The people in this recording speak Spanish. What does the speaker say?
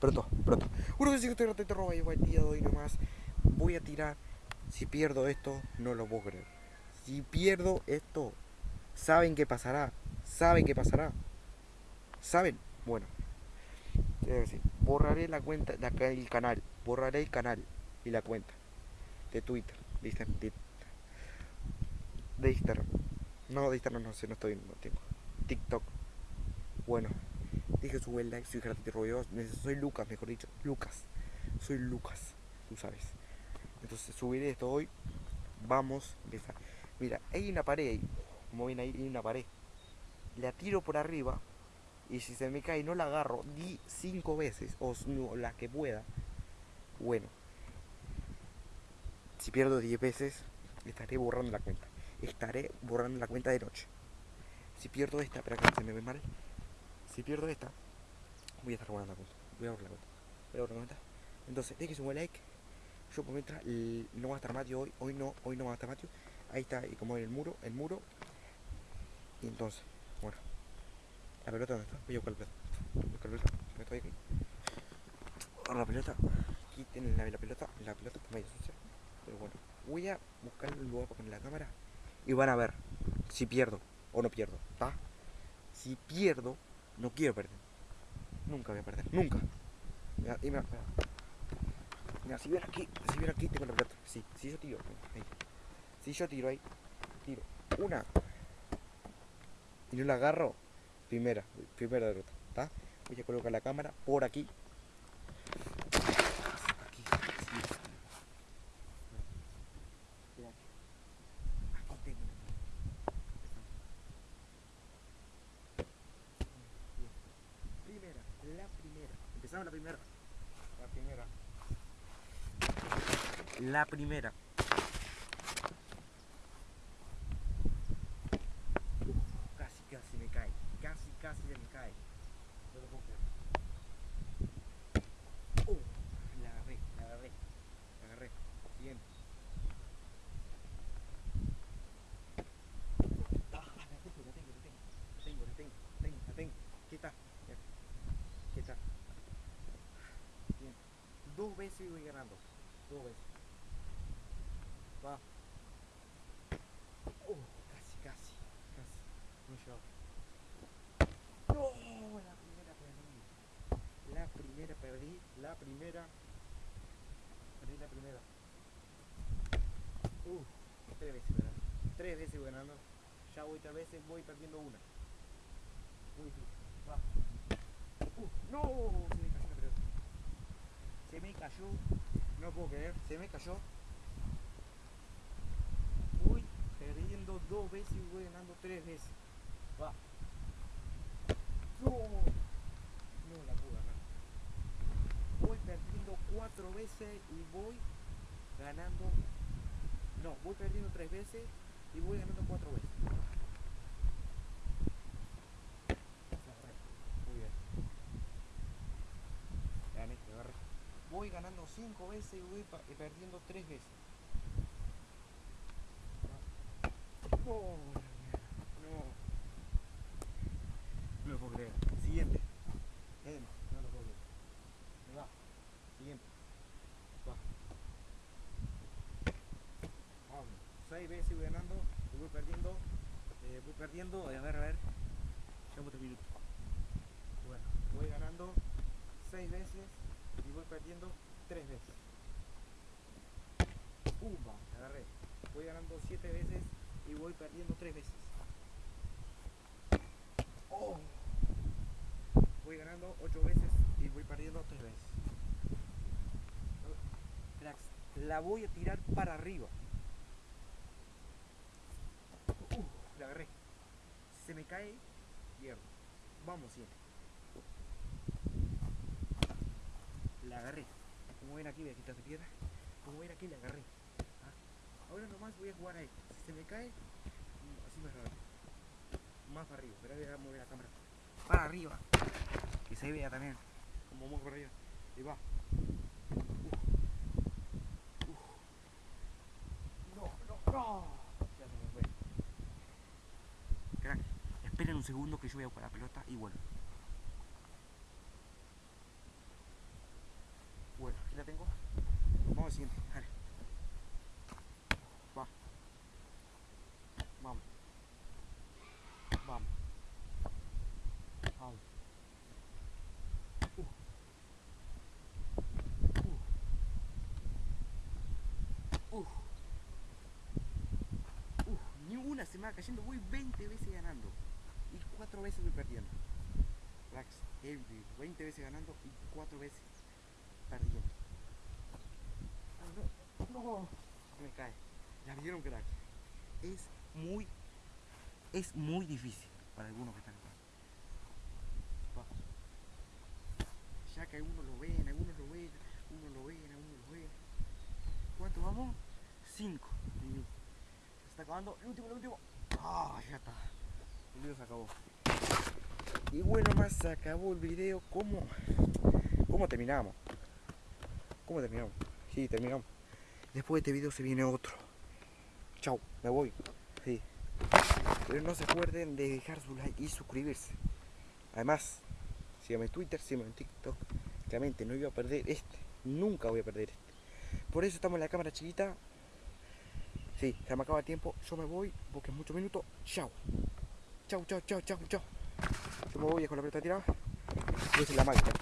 pronto, pronto. Uno que estoy ratito roba y el día de hoy nomás. Voy a tirar. Si pierdo esto, no lo puedo creer. Si pierdo esto, ¿saben qué pasará? ¿Saben qué pasará? ¿Saben? Bueno. Decir, borraré la cuenta, la, el canal. Borraré el canal y la cuenta de Twitter, de Instagram. De, de Instagram. No, de Instagram no sé, no estoy, no tengo. TikTok. Bueno, dije su buen like, soy Gerardito Rodeos, soy Lucas, mejor dicho, Lucas. Soy Lucas, tú sabes. Entonces subiré esto hoy. Vamos a empezar. Mira, hay una pared ahí. Como ven ahí, hay una pared. La tiro por arriba. Y si se me cae no la agarro, di cinco veces. O no, la que pueda. Bueno. Si pierdo 10 veces, estaré borrando la cuenta. Estaré borrando la cuenta de noche. Si pierdo esta, espera que se me ve mal. Si pierdo esta, voy a estar borrando la cuenta. Voy a borrar la cuenta. Voy a borrar la cuenta. Entonces, déjense un like. Yo por mientras no va a estar Matio hoy. Hoy no, hoy no va a estar Matio. Ahí está, y como en el muro, el muro. Y entonces, bueno. ¿La pelota dónde está? Voy a buscar la pelota. Buscar la pelota. Me estoy aquí. Ahora la pelota. Quiten la, la pelota. La pelota está medio sucia. Pero bueno. Voy a buscar el lugar para poner la cámara. Y van a ver si pierdo o no pierdo. ¿Va? Si pierdo, no quiero perder. Nunca voy a perder. Nunca. Mira, y mira, mira. Mira, si ven aquí, si ven aquí tengo la pelota. Sí, si yo tiro, ahí. Si yo tiro ahí, tiro una y no la agarro, primera, primera derrota, ¿está? Voy a colocar la cámara por. Aquí, sí. Aquí tengo Primera, la Empezamos la primera. La primera. La primera. Casi, casi me cae. Casi, casi se me cae. No lo puedo creer. Oh, la agarré, la agarré. La agarré. Siguiente. Ah, la tengo, la tengo, la tengo. La tengo, la tengo, la tengo, la tengo. ¿Qué está? Mira. ¿Qué está? Bien. Veces voy ganando. Dos veces. Va. Oh, casi, casi, casi. No. No, la primera perdí. La primera perdí. La primera. Perdí la primera. Uh, tres veces ganando. Tres veces ganando. Ya voy tres veces, voy perdiendo una. Muy. Uh, no, se me cayó la pelota. Se me cayó. No puedo creer, se me cayó. Voy perdiendo dos veces y voy ganando tres veces. Va. No, no la pude ganar. Voy perdiendo cuatro veces y voy ganando. No, voy perdiendo tres veces y voy ganando cuatro veces. Muy bien. Gané, te agarré. Voy ganando cinco veces y voy pa- perdiendo tres veces. Oh. No. No lo puedo creer. Siguiente. Eh, no lo puedo creer. Me va. Siguiente. Va. Vamos. Seis veces voy ganando y voy perdiendo. eh, voy perdiendo. A ver, a ver. Llevamos tres minutos. Bueno, voy ganando seis veces y voy perdiendo tres veces. Pumba, agarré. Voy ganando siete veces y voy perdiendo tres veces. Oh. Voy ganando ocho veces y voy perdiendo tres veces. La voy a tirar para arriba. Uh, la agarré. Se me cae, pierdo. Vamos, siempre. La agarré. Como ven aquí, voy a quitar de piedra. Como ven aquí, la agarré. ¿Ah? Ahora nomás voy a jugar a esto. Si se me cae, mm, así más rápido. Más para arriba. Pero voy a mover la cámara. Para arriba. Que se vea también. Como muevo por arriba. Y va. No, no, no. Me esperen un segundo que yo voy a buscar la pelota y vuelvo. siguiente. Dale. Va. Vamos. Vamos. Vamos. Uh. Uh. Uh. Ni una se me va cayendo. Voy 20 veces ganando. Y 4 veces voy perdiendo. Rax, heavy. 20 veces ganando y 4 veces Me cae. Ya vieron, crack. Es muy, es muy difícil para algunos que están acá. Ya que algunos lo ven, algunos lo ven, uno lo ven, algunos lo ven. ¿Cuánto vamos? 5 minutos. Se está acabando. El último, el último. Ah, ya está. El video se acabó. Y bueno, más se acabó el video. ¿Cómo? ¿Cómo terminamos? ¿Cómo terminamos? Sí, terminamos. Después de este video se viene otro. Chau, me voy. Sí. Pero no se acuerden de dejar su like y suscribirse. Además, síganme en Twitter, síganme en TikTok. Claramente no iba a perder este. Nunca voy a perder este. Por eso estamos en la cámara chiquita. Sí, se me acaba el tiempo. Yo me voy porque es muchos minutos. Chau. Chau, chau, chau, chau, chau. Yo me voy con la pelota tirada. Y es la máquina.